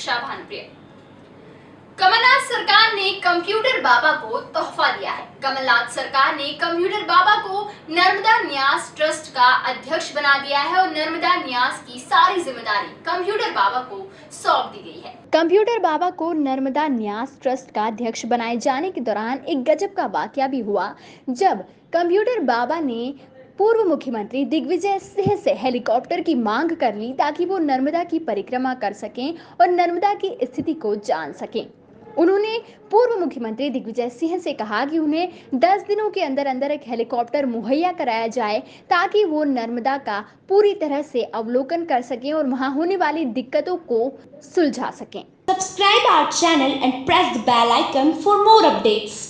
समीक्षा भानुप्रिय कमलनाथ सरकार ने कंप्यूटर बाबा को तोहफा दिया है। कमलनाथ सरकार ने कंप्यूटर बाबा को नर्मदा न्यास ट्रस्ट का अध्यक्ष बना दिया है और नर्मदा न्यास की सारी ज़िम्मेदारी कंप्यूटर बाबा को सौंप दी गई है। कंप्यूटर बाबा को नर्मदा न्यास ट्रस्ट का अध्यक्ष बनाए जाने के दौरान एक गजब का वाक्य भी हुआ, जब कंप्यूटर बाबा ने पूर्व मुख्यमंत्री दिग्विजय सिंह से हेलीकॉप्टर की मांग कर ली ताकि वो नर्मदा की परिक्रमा कर सकें और नर्मदा की स्थिति को जान सकें उन्होंने पूर्व मुख्यमंत्री दिग्विजय सिंह से कहा कि उन्हें 10 दिनों के अंदर अंदर एक हेलीकॉप्टर मुहैया कराया जाए ताकि वो नर्मदा का पूरी तरह से अवलोकन कर सकें और वहाँ होने वाली दिक्कतों को सुलझा सकें subscribe our channel and press the bell icon for more updates.